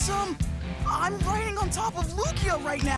some... I'm riding on top of Lugia right now!